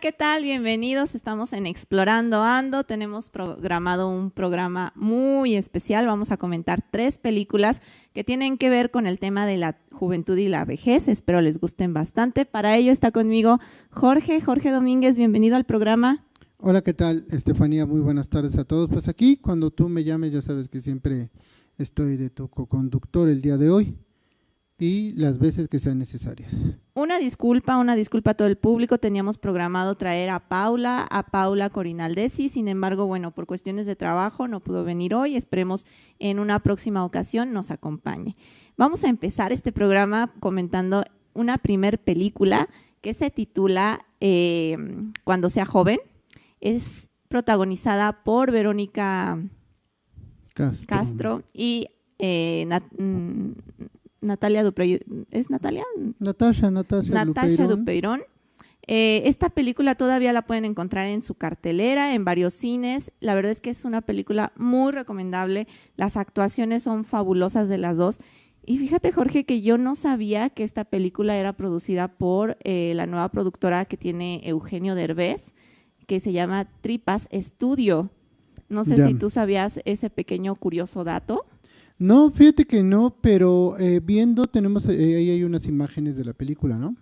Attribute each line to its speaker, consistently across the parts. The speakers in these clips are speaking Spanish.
Speaker 1: ¿qué tal? Bienvenidos. Estamos en Explorando Ando. Tenemos programado un programa muy especial. Vamos a comentar tres películas que tienen que ver con el tema de la juventud y la vejez. Espero les gusten bastante. Para ello está conmigo Jorge, Jorge Domínguez. Bienvenido al programa.
Speaker 2: Hola, ¿qué tal, Estefanía? Muy buenas tardes a todos. Pues aquí, cuando tú me llames, ya sabes que siempre estoy de tu co-conductor el día de hoy y las veces que sean necesarias.
Speaker 1: Una disculpa, una disculpa a todo el público. Teníamos programado traer a Paula, a Paula Corinaldesi, sin embargo, bueno, por cuestiones de trabajo no pudo venir hoy. Esperemos en una próxima ocasión nos acompañe. Vamos a empezar este programa comentando una primer película que se titula eh, Cuando sea joven. Es protagonizada por Verónica Castro, y eh, mm, Natalia Dupeirón. ¿Es Natalia?
Speaker 2: Natasha, Natasha,
Speaker 1: Natasha Dupeirón. Eh, esta película todavía la pueden encontrar en su cartelera, en varios cines. La verdad es que es una película muy recomendable. Las actuaciones son fabulosas de las dos. Y fíjate, Jorge, que yo no sabía que esta película era producida por eh, la nueva productora que tiene Eugenio Derbez, que se llama Tripas Studio. No sé si tú sabías ese pequeño curioso dato.
Speaker 2: No, fíjate que no, pero eh, viendo, tenemos, eh, ahí hay unas imágenes de la película, ¿no?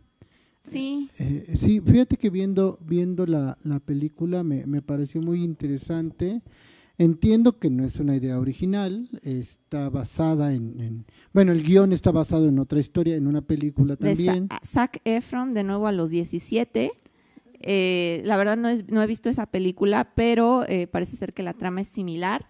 Speaker 1: Sí.
Speaker 2: Eh, sí, fíjate que viendo, viendo la, la película me, me, pareció muy interesante. Entiendo que no es una idea original, está basada en, bueno, el guion está basado en otra historia, en una película también.
Speaker 1: De Zac Efron, de nuevo a los 17. la verdad no, es, no, he visto esa película, pero parece ser que la trama es similar.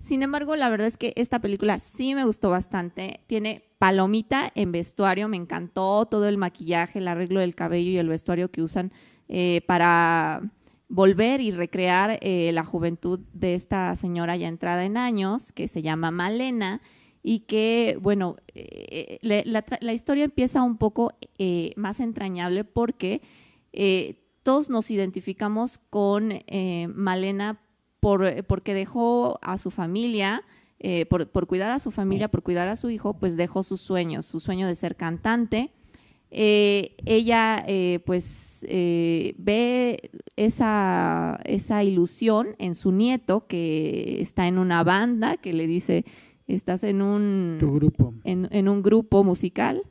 Speaker 1: Sin embargo, la verdad es que esta película sí me gustó bastante. Tiene palomita en vestuario, me encantó todo el maquillaje, el arreglo del cabello y el vestuario que usan eh, para volver y recrear eh, la juventud de esta señora ya entrada en años, que se llama Malena, y que, bueno, eh, la, historia empieza un poco más entrañable porque todos nos identificamos con Malena eh, porque dejó a su familia, eh, por, cuidar a su familia, por cuidar a su hijo, pues dejó sus sueños, su sueño de ser cantante. Eh, ella pues ve esa, esa ilusión en su nieto que está en una banda, que le dice, estás en un,
Speaker 2: grupo.
Speaker 1: En, un grupo musical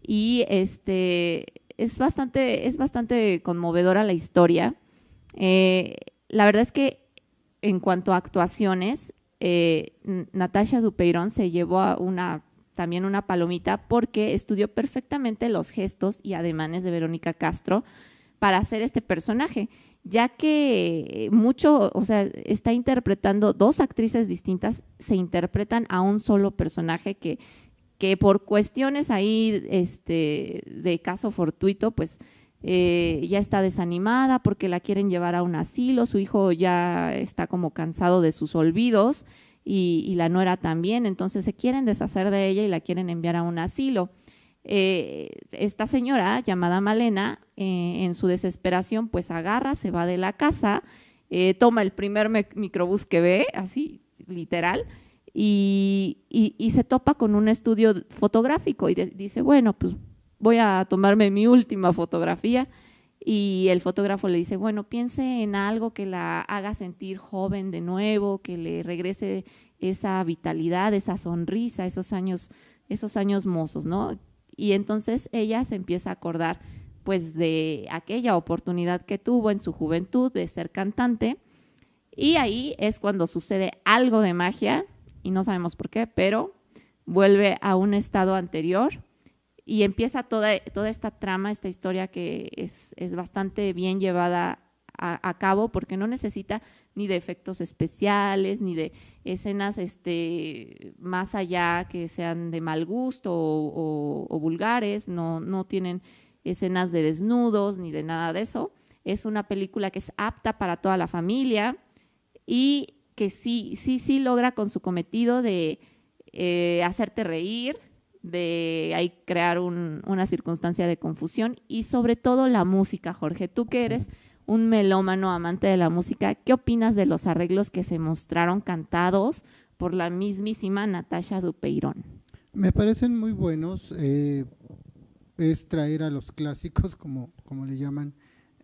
Speaker 1: y este es bastante, es bastante conmovedora la historia. la verdad es que en cuanto a actuaciones, eh, Natasha Dupeirón se llevó una, también una palomita porque estudió perfectamente los gestos y ademanes de Verónica Castro para hacer este personaje, ya que mucho, o sea, está interpretando dos actrices distintas, se interpretan a un solo personaje que, que por cuestiones ahí este, de caso fortuito, pues eh, ya está desanimada porque la quieren llevar a un asilo, su hijo ya está como cansado de sus olvidos y, la nuera también, entonces se quieren deshacer de ella y la quieren enviar a un asilo. Eh, esta señora llamada Malena, eh, en su desesperación, pues agarra, se va de la casa, toma el primer microbús que ve, así literal, y, y, se topa con un estudio fotográfico y dice, bueno, pues voy a tomarme mi última fotografía y el fotógrafo le dice, bueno, piense en algo que la haga sentir joven de nuevo, que le regrese esa vitalidad, esa sonrisa, esos años, esos años mozos, ¿no? Y entonces ella se empieza a acordar pues de aquella oportunidad que tuvo en su juventud de ser cantante y ahí es cuando sucede algo de magia y no sabemos por qué, pero vuelve a un estado anterior y empieza toda, toda esta trama, esta historia que es, bastante bien llevada a, cabo porque no necesita ni de efectos especiales, ni de escenas este, más allá que sean de mal gusto o, vulgares, no, no tienen escenas de desnudos ni de nada de eso. Es una película que es apta para toda la familia y que sí, sí, sí logra con su cometido de eh, hacerte reír, de ahí crear una circunstancia de confusión y sobre todo la música, Jorge. Tú que eres un melómano amante de la música, ¿qué opinas de los arreglos que se mostraron cantados por la mismísima Natasha Dupeirón?
Speaker 2: Me parecen muy buenos. Eh, es traer a los clásicos, como, como le llaman,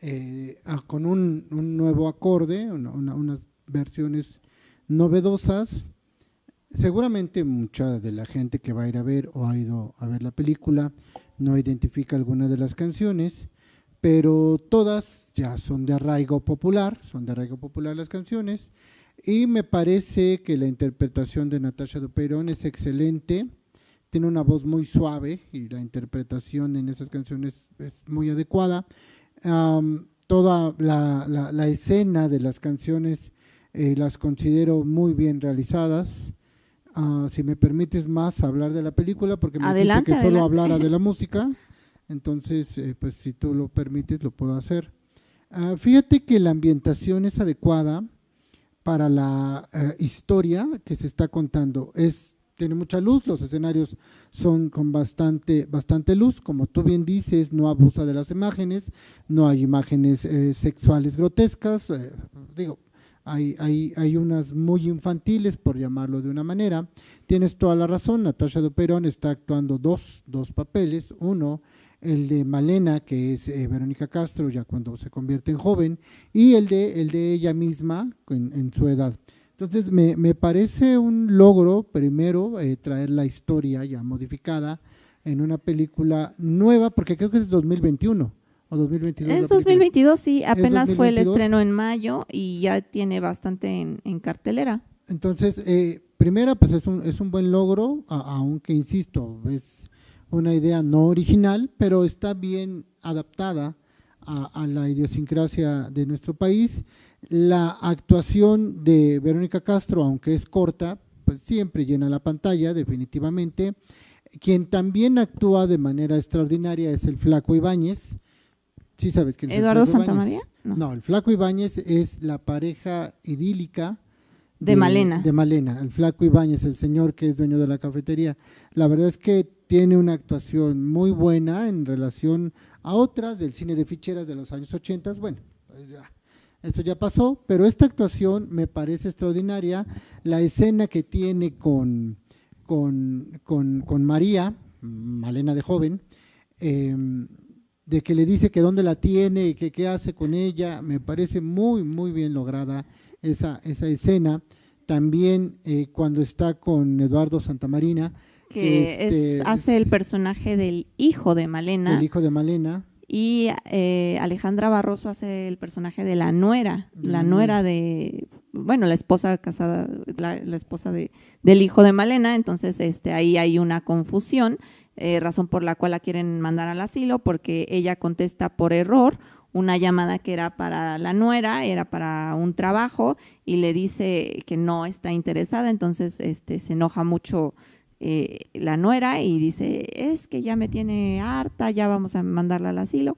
Speaker 2: eh, con un, nuevo acorde, unas versiones novedosas. Seguramente mucha de la gente que va a ir a ver o ha ido a ver la película no identifica alguna de las canciones, pero todas ya son de arraigo popular, son de arraigo popular las canciones, y me parece que la interpretación de Natasha Duperón es excelente, tiene una voz muy suave y la interpretación en esas canciones es muy adecuada. toda la, escena de las canciones eh, las considero muy bien realizadas. Ah, si me permites más hablar de la película, porque me adelante, que solo hablara de la música, entonces, eh, pues si tú lo permites, lo puedo hacer. Ah, fíjate que la ambientación es adecuada para la eh, historia que se está contando. Es tiene mucha luz, los escenarios son con bastante, bastante luz, como tú bien dices, no abusa de las imágenes, no hay imágenes eh, sexuales grotescas, eh, digo, hay, hay, hay, unas muy infantiles, por llamarlo de una manera. Tienes toda la razón, Natasha Duperón está actuando dos, dos papeles, uno el de Malena, que es eh, Verónica Castro, ya cuando se convierte en joven, y el de, el de ella misma en su edad. Entonces, me, me parece un logro, primero, eh, traer la historia ya modificada en una película nueva, porque creo que es 2021 o 2022.
Speaker 1: Es 2022, sí, apenas fue el estreno en mayo y ya tiene bastante en, cartelera.
Speaker 2: Entonces, eh, primera, pues es un, es un buen logro, aunque insisto, es una idea no original, pero está bien adaptada a, la idiosincrasia de nuestro país. La actuación de Verónica Castro, aunque es corta, pues siempre llena la pantalla, definitivamente. Quien también actúa de manera extraordinaria es el Flaco Ibáñez. ¿Sí sabes quién es
Speaker 1: ¿Eduardo Santamaría?
Speaker 2: No. no, el Flaco Ibáñez es la pareja idílica
Speaker 1: de, Malena.
Speaker 2: De Malena, el Flaco Ibáñez, el señor que es dueño de la cafetería. La verdad es que tiene una actuación muy buena en relación a otras del cine de ficheras de los años 80. Bueno, pues ya, eso ya pasó, pero esta actuación me parece extraordinaria. La escena que tiene con, con, con, María, Malena de joven, em, de que le dice que dónde la tiene y que qué hace con ella, me parece muy, muy bien lograda esa, esa escena. También eh, cuando está con Eduardo Santamarina,
Speaker 1: que este, hace el personaje del hijo de Malena.
Speaker 2: El hijo de Malena.
Speaker 1: Y eh, Alejandra Barroso hace el personaje de la nuera, la nuera de, bueno, la esposa casada, la, esposa de, del hijo de Malena, entonces este, ahí hay una confusión, eh, razón por la cual la quieren mandar al asilo, porque ella contesta por error una llamada que era para la nuera, era para un trabajo, y le dice que no está interesada, entonces este, se enoja mucho eh, la nuera y dice, es que ya me tiene harta, ya vamos a mandarla al asilo.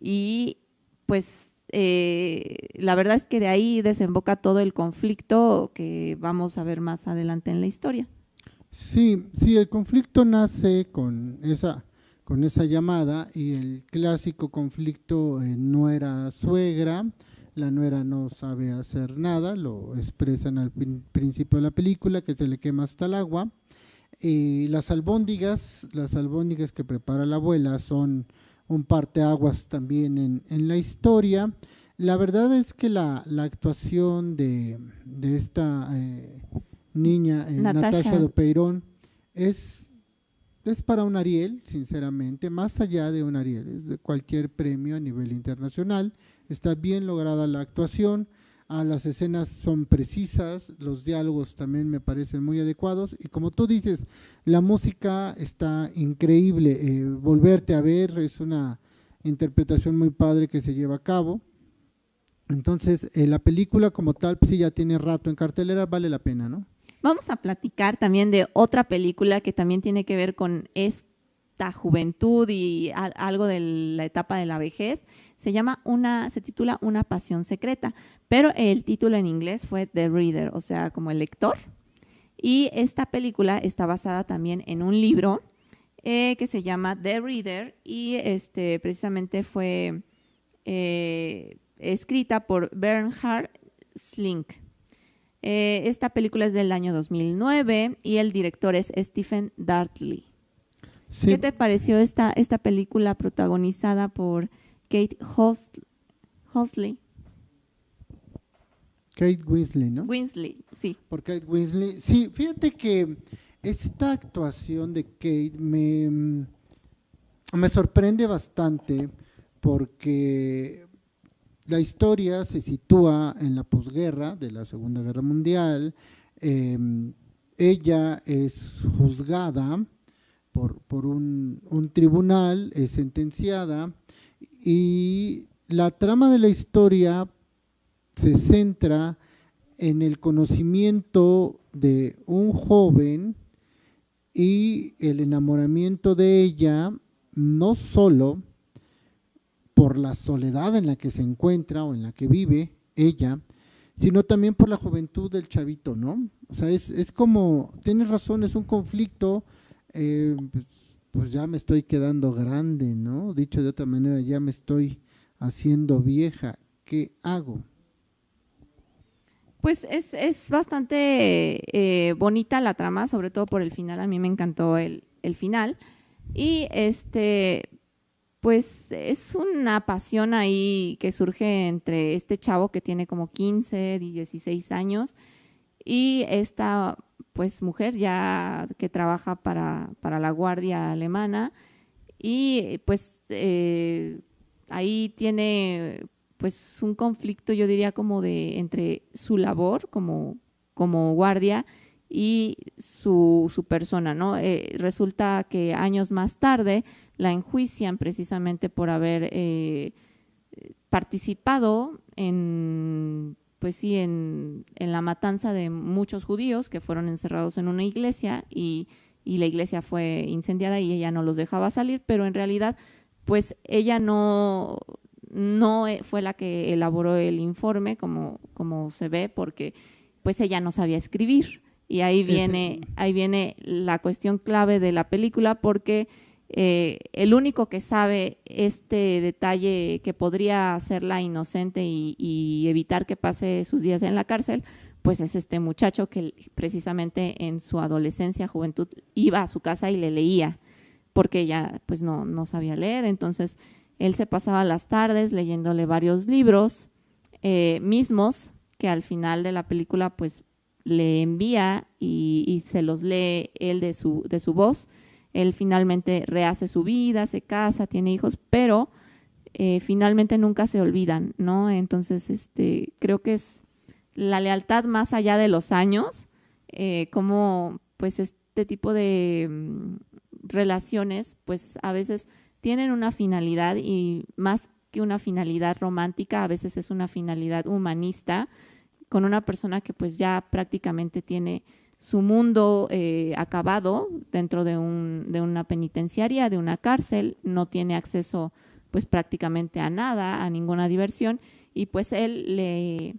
Speaker 1: Y pues eh, la verdad es que de ahí desemboca todo el conflicto que vamos a ver más adelante en la historia.
Speaker 2: Sí, sí, el conflicto nace con esa, con esa llamada y el clásico conflicto eh, nuera-suegra, la nuera no sabe hacer nada, lo expresan al principio de la película, que se le quema hasta el agua, y las albóndigas, las albóndigas que prepara la abuela son un parteaguas también en, en la historia. La verdad es que la, la actuación de, de esta eh, niña, eh, Natasha. de Peirón, es, es para un Ariel, sinceramente, más allá de un Ariel, es de cualquier premio a nivel internacional. Está bien lograda la actuación Ah, las escenas son precisas, los diálogos también me parecen muy adecuados y como tú dices, la música está increíble, eh, volverte a ver es una interpretación muy padre que se lleva a cabo. Entonces, eh, la película como tal, pues sí ya tiene rato en cartelera, vale la pena, ¿no?
Speaker 1: Vamos a platicar también de otra película que también tiene que ver con esta juventud y algo de la etapa de la vejez se llama una, se titula Una pasión secreta, pero el título en inglés fue The Reader, o sea, como el lector. Y esta película está basada también en un libro eh, que se llama The Reader y este precisamente fue eh, escrita por Bernhard Slink. Eh, esta película es del año 2009 y el director es Stephen Dartley. ¿Qué te pareció esta, esta película protagonizada por Kate Hosley.
Speaker 2: Kate Winslet, ¿no?
Speaker 1: Winsley, sí.
Speaker 2: Por Kate Winslet. Sí, fíjate que esta actuación de Kate me, mm, me sorprende bastante porque la historia se sitúa en la posguerra de la Segunda Guerra Mundial. Em, ella es juzgada por, por un, un, tribunal, es sentenciada y la trama de la historia se centra en el conocimiento de un joven y el enamoramiento de ella, no solo por la soledad en la que se encuentra o en la que vive ella, sino también por la juventud del chavito, ¿no? O sea, es, es como, tienes razón, es un conflicto, eh, pues ya me estoy quedando grande, ¿no? Dicho de otra manera, ya me estoy haciendo vieja, ¿qué hago?
Speaker 1: Pues es, es bastante eh, bonita la trama, sobre todo por el final. A mí me encantó el, el final. Y este, pues es una pasión ahí que surge entre este chavo que tiene como 15, 16 años y esta pues mujer ya que trabaja para, para la guardia alemana y pues eh, ahí tiene pues un conflicto, yo diría, como de entre su labor como, como guardia y su, su persona, ¿no? Eh, resulta que años más tarde la enjuician precisamente por haber eh, participado en, pues sí, en, en, la matanza de muchos judíos que fueron encerrados en una iglesia y, y la iglesia fue incendiada y ella no los dejaba salir, pero en realidad, pues ella no, no fue la que elaboró el informe, como, como se ve, porque pues ella no sabía escribir. Y ahí viene, ahí viene la cuestión clave de la película, porque eh, el único que sabe este detalle que podría hacerla inocente y, y, evitar que pase sus días en la cárcel, pues es este muchacho que precisamente en su adolescencia, juventud, iba a su casa y le leía, porque ella pues no, no sabía leer. Entonces, él se pasaba las tardes leyéndole varios libros eh, mismos que al final de la película pues le envía y, se los lee él de su, de su voz. Él finalmente rehace su vida, se casa, tiene hijos, pero eh, finalmente nunca se olvidan, ¿no? Entonces, este, creo que es la lealtad más allá de los años, eh, como pues este tipo de mm, relaciones, pues a veces tienen una finalidad y más que una finalidad romántica, a veces es una finalidad humanista con una persona que pues ya prácticamente tiene su mundo eh, acabado dentro de, un, de una penitenciaria, de una cárcel, no tiene acceso pues prácticamente a nada, a ninguna diversión y pues él le,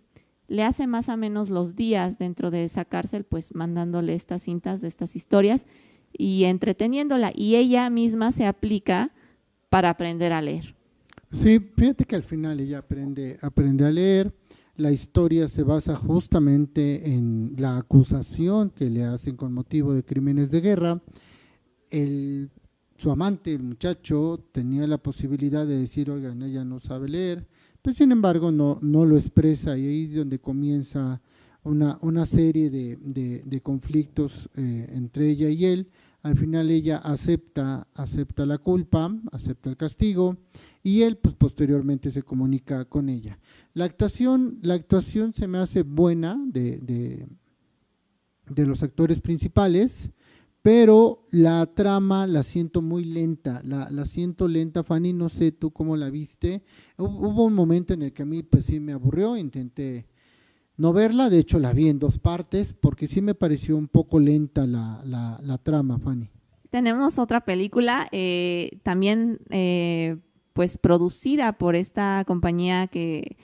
Speaker 1: le hace más o menos los días dentro de esa cárcel pues mandándole estas cintas de estas historias y entreteniéndola y ella misma se aplica para aprender a leer.
Speaker 2: Sí, fíjate que al final ella aprende, aprende a leer. La historia se basa justamente en la acusación que le hacen con motivo de crímenes de guerra. El, su amante, el muchacho, tenía la posibilidad de decir, oigan, ella no sabe leer, pero sin embargo no, no lo expresa y ahí es donde comienza una, una serie de, de, conflictos eh, entre ella y él al final ella acepta, acepta la culpa, acepta el castigo y él pues posteriormente se comunica con ella. La actuación, la actuación se me hace buena de, de, los actores principales, pero la trama la siento muy lenta, la, la, siento lenta, Fanny, no sé tú cómo la viste. Hubo un momento en el que a mí pues sí me aburrió, intenté no verla, de hecho la vi en dos partes porque sí me pareció un poco lenta la, trama, Fanny.
Speaker 1: Tenemos otra película eh, también eh, pues producida por esta compañía que,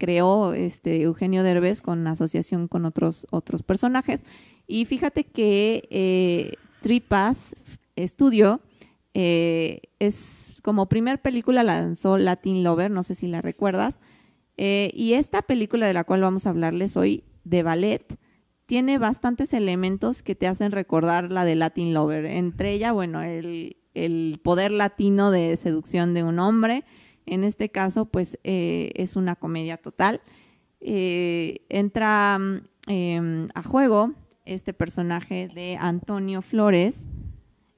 Speaker 1: creó este Eugenio Derbez con asociación con otros, otros personajes. Y fíjate que eh, Tripas Studio es como primer película lanzó Latin Lover, no sé si la recuerdas, eh, y esta película de la cual vamos a hablarles hoy, de ballet, tiene bastantes elementos que te hacen recordar la de Latin Lover. Entre ella, bueno, el, poder latino de seducción de un hombre, En este caso, pues eh, es una comedia total. Eh, entra em, a juego este personaje de Antonio Flores,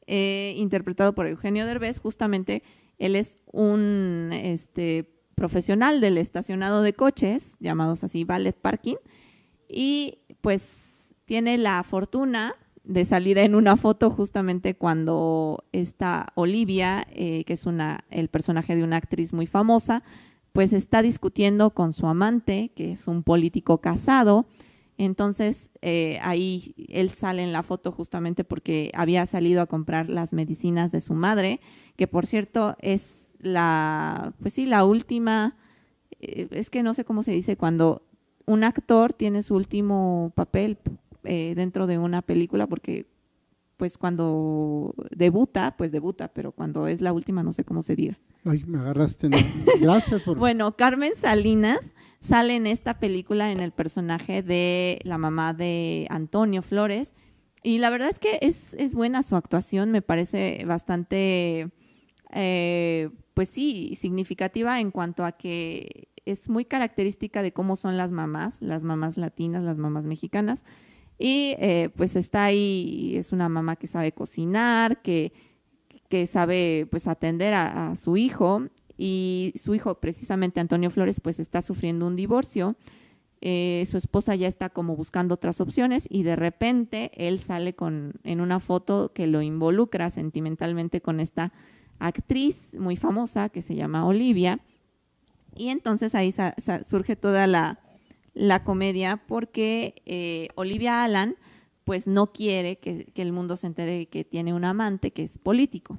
Speaker 1: interpretado por Eugenio Derbez. Justamente él es un este, profesional del estacionado de coches, llamados así Ballet Parking, y pues tiene la fortuna de salir en una foto justamente cuando está Olivia, eh, que es una, el personaje de una actriz muy famosa, pues está discutiendo con su amante, que es un político casado. Entonces eh, ahí él sale en la foto justamente porque había salido a comprar las medicinas de su madre, que por cierto es la, pues sí, la última, eh, es que no sé cómo se dice, cuando un actor tiene su último papel eh, dentro de una película porque pues cuando debuta, pues debuta, pero cuando es la última no sé cómo se diga.
Speaker 2: Ay, me agarraste. Gracias por...
Speaker 1: bueno, Carmen Salinas sale en esta película en el personaje de la mamá de Antonio Flores y la verdad es que es, es buena su actuación, me parece bastante, eh, pues sí, significativa en cuanto a que es muy característica de cómo son las mamás, las mamás latinas, las mamás mexicanas. Y eh, pues está ahí, es una mamá que sabe cocinar, que, que sabe pues atender a, su hijo y su hijo precisamente Antonio Flores pues está sufriendo un divorcio. Eh, su esposa ya está como buscando otras opciones y de repente él sale con, en una foto que lo involucra sentimentalmente con esta actriz muy famosa que se llama Olivia. Y entonces ahí surge toda la, la comedia porque eh, Olivia Alan pues no quiere que, que, el mundo se entere que tiene un amante que es político,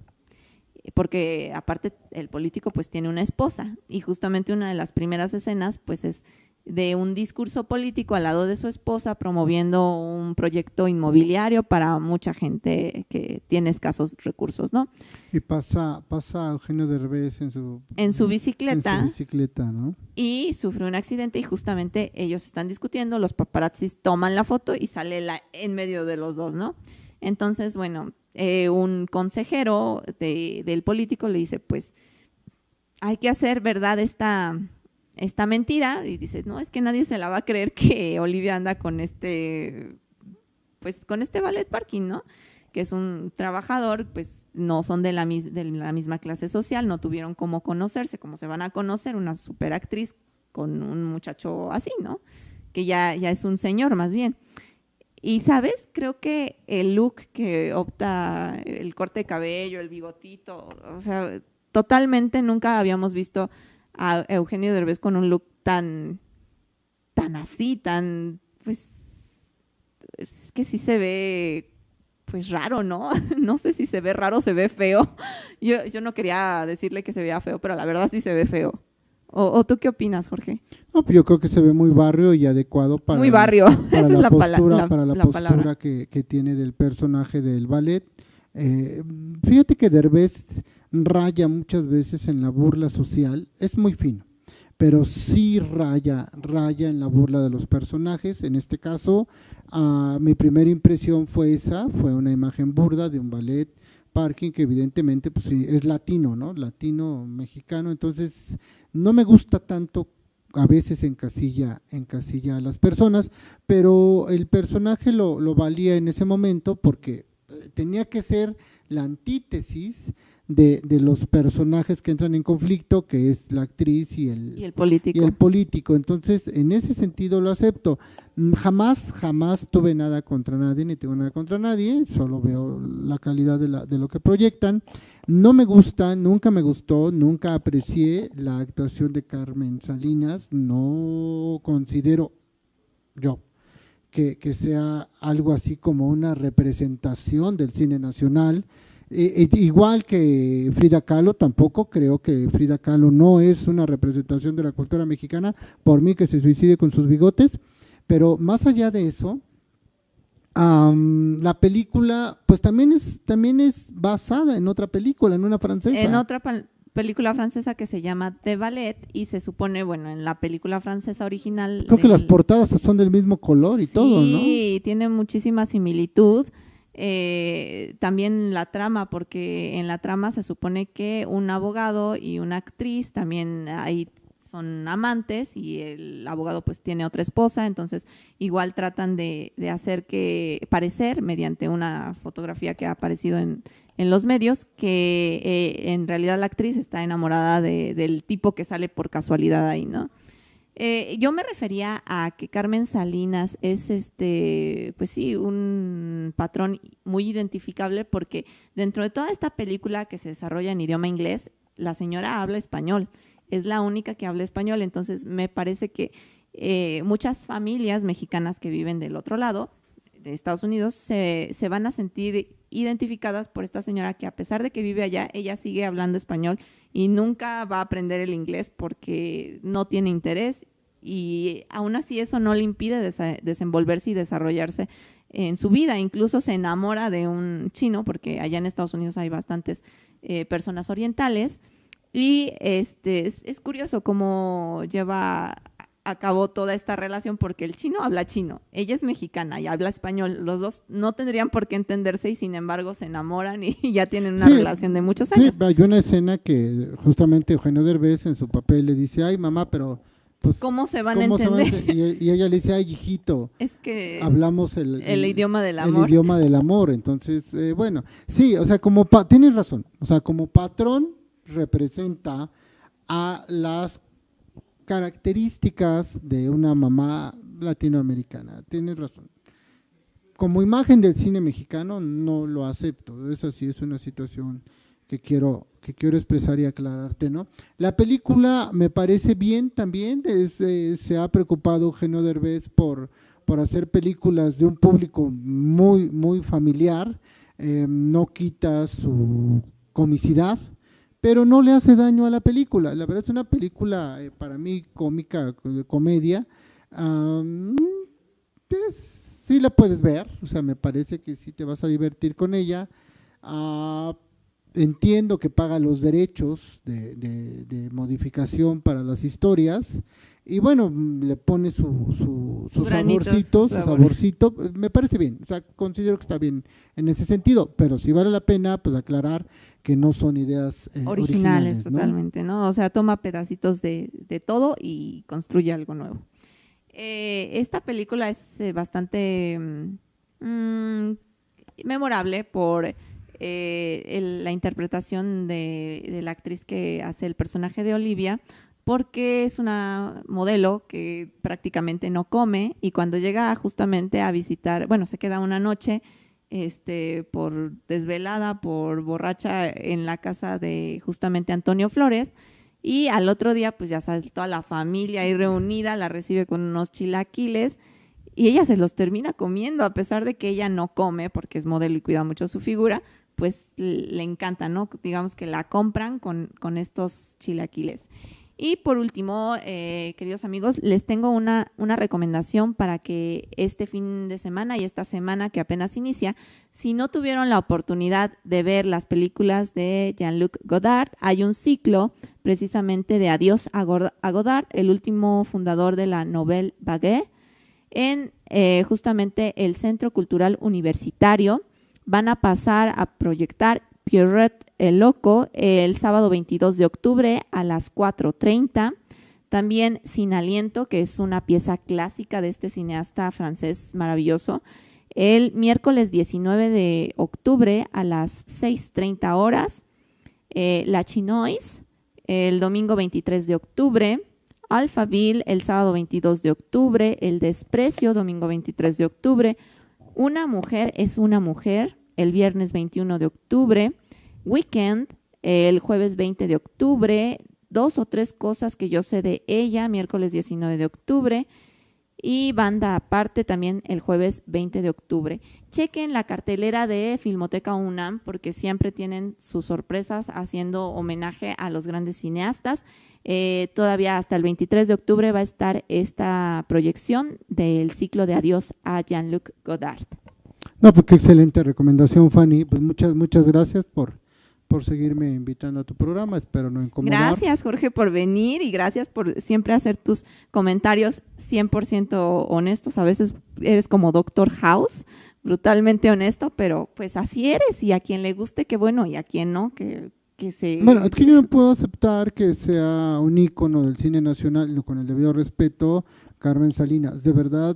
Speaker 1: porque aparte el político pues tiene una esposa y justamente una de las primeras escenas pues es de un discurso político al lado de su esposa promoviendo un proyecto inmobiliario para mucha gente que tiene escasos recursos, ¿no?
Speaker 2: Y pasa, pasa Eugenio Derbez en su,
Speaker 1: en su bicicleta.
Speaker 2: En su bicicleta, ¿no?
Speaker 1: Y sufre un accidente y justamente ellos están discutiendo, los paparazzis toman la foto y sale la, en medio de los dos, ¿no? Entonces, bueno, eh, un consejero del político le dice, pues, hay que hacer verdad esta esta mentira y dices, no, es que nadie se la va a creer que Olivia anda con este, pues con este ballet parking, ¿no? Que es un trabajador, pues no son de la, de la misma clase social, no tuvieron cómo conocerse, como se van a conocer una superactriz con un muchacho así, ¿no? Que ya, ya es un señor más bien. Y sabes, creo que el look que opta, el corte de cabello, el bigotito, o sea, totalmente nunca habíamos visto a Eugenio Derbez con un look tan, tan así, tan, pues, es que sí se ve, pues raro, ¿no? No sé si se ve raro o se ve feo. Yo, yo no quería decirle que se vea feo, pero la verdad sí se ve feo. ¿O, tú qué opinas, Jorge?
Speaker 2: No, pues yo creo que se ve muy barrio y adecuado para,
Speaker 1: muy barrio.
Speaker 2: Esa es la postura, para la, postura que, que, tiene del personaje del ballet. Eh, fíjate que Derbez raya muchas veces en la burla social, es muy fino, pero sí raya, raya en la burla de los personajes. En este caso, ah, mi primera impresión fue esa, fue una imagen burda de un ballet parking que evidentemente pues, es latino, ¿no? Latino mexicano, entonces no me gusta tanto a veces encasilla, encasilla a las personas, pero el personaje lo, lo valía en ese momento porque tenía que ser la antítesis de, de, los personajes que entran en conflicto, que es la actriz y el,
Speaker 1: y el, político.
Speaker 2: y el político. Entonces, en ese sentido lo acepto. Jamás, jamás tuve nada contra nadie, ni tengo nada contra nadie, solo veo la calidad de, la, de lo que proyectan. No me gusta, nunca me gustó, nunca aprecié la actuación de Carmen Salinas, no considero yo que, sea algo así como una representación del cine nacional, eh, eh, igual que Frida Kahlo, tampoco creo que Frida Kahlo no es una representación de la cultura mexicana, por mí que se suicide con sus bigotes, pero más allá de eso, la película pues también es, también es basada en otra película, en una francesa.
Speaker 1: En otra película francesa que se llama The Ballet y se supone, bueno, en la película francesa original...
Speaker 2: Creo que las portadas son del mismo color y todo, ¿no?
Speaker 1: Sí, tiene muchísima similitud eh, también la trama, porque en la trama se supone que un abogado y una actriz también ahí son amantes y el abogado pues tiene otra esposa, entonces igual tratan de, hacer que parecer mediante una fotografía que ha aparecido en, los medios que eh, en realidad la actriz está enamorada del tipo que sale por casualidad ahí, ¿no? Eh, yo me refería a que Carmen Salinas es este, pues sí, un patrón muy identificable porque dentro de toda esta película que se desarrolla en idioma inglés, la señora habla español, es la única que habla español, entonces me parece que eh, muchas familias mexicanas que viven del otro lado, de Estados Unidos, se, se van a sentir identificadas por esta señora que a pesar de que vive allá, ella sigue hablando español y nunca va a aprender el inglés porque no tiene interés y aún así eso no le impide desenvolverse y desarrollarse en su vida. Incluso se enamora de un chino porque allá en Estados Unidos hay bastantes eh, personas orientales y este es, es curioso cómo lleva acabó toda esta relación porque el chino habla chino, ella es mexicana y habla español, los dos no tendrían por qué entenderse y sin embargo se enamoran y ya tienen una relación de muchos años.
Speaker 2: Sí, hay una escena que justamente Eugenio Derbez en su papel le dice, ay mamá, pero pues,
Speaker 1: ¿cómo se van a entender?
Speaker 2: y, ella le dice, ay hijito,
Speaker 1: es que
Speaker 2: hablamos el,
Speaker 1: idioma del amor.
Speaker 2: El idioma del amor, entonces, eh, bueno, sí, o sea, como, tienes razón, o sea, como patrón representa a las características de una mamá latinoamericana. Tienes razón. Como imagen del cine mexicano no lo acepto. Es así, es una situación que quiero que quiero expresar y aclararte, ¿no? La película me parece bien también, eh, se ha preocupado Eugenio Derbez por, por hacer películas de un público muy, muy familiar, eh, no quita su comicidad, pero no le hace daño a la película. La verdad es una película eh, para mí cómica, de comedia. sí la puedes ver, o sea, me parece que sí te vas a divertir con ella. Ah, entiendo que paga los derechos de, modificación para las historias y bueno, le pone su, su, su, saborcito, su saborcito, me parece bien, o sea, considero que está bien en ese sentido, pero si vale la pena pues aclarar que no son ideas
Speaker 1: eh, originales, totalmente, ¿no? O sea, toma pedacitos de, todo y construye algo nuevo. Eh, esta película es eh, bastante mm, mm, memorable por la interpretación de, de la actriz que hace el personaje de Olivia, porque es una modelo que prácticamente no come y cuando llega justamente a visitar, bueno, se queda una noche este, por desvelada, por borracha en la casa de justamente Antonio Flores y al otro día, pues ya sabes, toda la familia ahí reunida la recibe con unos chilaquiles y ella se los termina comiendo a pesar de que ella no come porque es modelo y cuida mucho su figura, pues le encanta, ¿no? Digamos que la compran con, con estos chilaquiles. Y por último, eh, queridos amigos, les tengo una, una, recomendación para que este fin de semana y esta semana que apenas inicia, si no tuvieron la oportunidad de ver las películas de Jean-Luc Godard, hay un ciclo precisamente de Adiós a Godard, el último fundador de la Nouvelle Vague, en eh, justamente el Centro Cultural Universitario. Van a pasar a proyectar Pierrot el Loco el sábado 22 de octubre a las 4.30. También Sin Aliento, que es una pieza clásica de este cineasta francés maravilloso, el miércoles 19 de octubre a las 6.30 horas. Eh, La Chinois, el domingo 23 de octubre. Alphaville, el sábado 22 de octubre. El Desprecio, domingo 23 de octubre. Una mujer es una mujer, el viernes 21 de octubre. Weekend, el jueves 20 de octubre. Dos o tres cosas que yo sé de ella, miércoles 19 de octubre. Y banda aparte también el jueves 20 de octubre. Chequen la cartelera de Filmoteca UNAM porque siempre tienen sus sorpresas haciendo homenaje a los grandes cineastas. Eh, todavía hasta el 23 de octubre va a estar esta proyección del ciclo de Adiós a Jean-Luc Godard.
Speaker 2: No, porque excelente recomendación, Fanny. Pues muchas, muchas gracias por, por seguirme invitando a tu programa. Espero no incomodar.
Speaker 1: Gracias, Jorge, por venir y gracias por siempre hacer tus comentarios 100% honestos. A veces eres como Doctor House, brutalmente honesto, pero pues así eres y a quien le guste, qué bueno, y a quien no, que, que se...
Speaker 2: Bueno, es que yo no puedo aceptar que sea un ícono del cine nacional, con el debido respeto, Carmen Salinas. De verdad,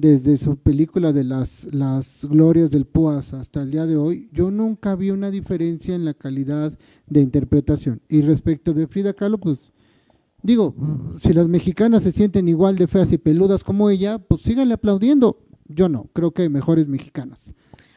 Speaker 2: desde su película de las, las glorias del Puas hasta el día de hoy, yo nunca vi una diferencia en la calidad de interpretación. Y respecto de Frida Kahlo, pues digo, si las mexicanas se sienten igual de feas y peludas como ella, pues síganle aplaudiendo. Yo no, creo que hay mejores mexicanas.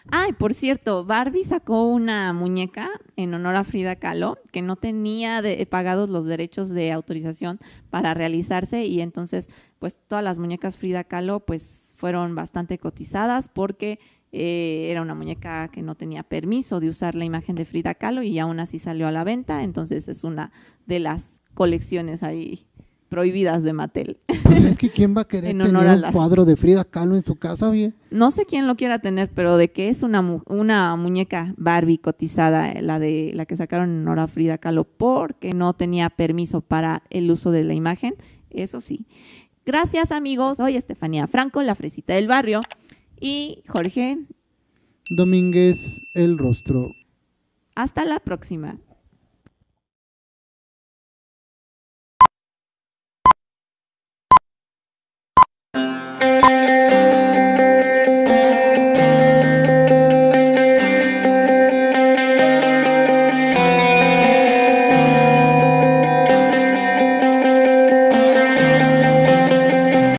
Speaker 1: Ay, por cierto, Barbie sacó una muñeca en honor a Frida Kahlo que no tenía de, pagados los derechos de autorización para realizarse y entonces pues todas las muñecas Frida Kahlo pues fueron bastante cotizadas porque eh, era una muñeca que no tenía permiso de usar la imagen de Frida Kahlo y aún así salió a la venta, entonces es una de las colecciones ahí prohibidas de Mattel.
Speaker 2: Pues es que quién va a querer tener un cuadro de Frida Kahlo en su casa, bien.
Speaker 1: No sé quién lo quiera tener, pero de que es una, una muñeca Barbie cotizada, la de la que sacaron en honor a Frida Kahlo, porque no tenía permiso para el uso de la imagen, eso sí. Gracias amigos, soy Estefanía Franco, la fresita del barrio, y Jorge
Speaker 2: Domínguez, el rostro.
Speaker 1: Hasta la próxima.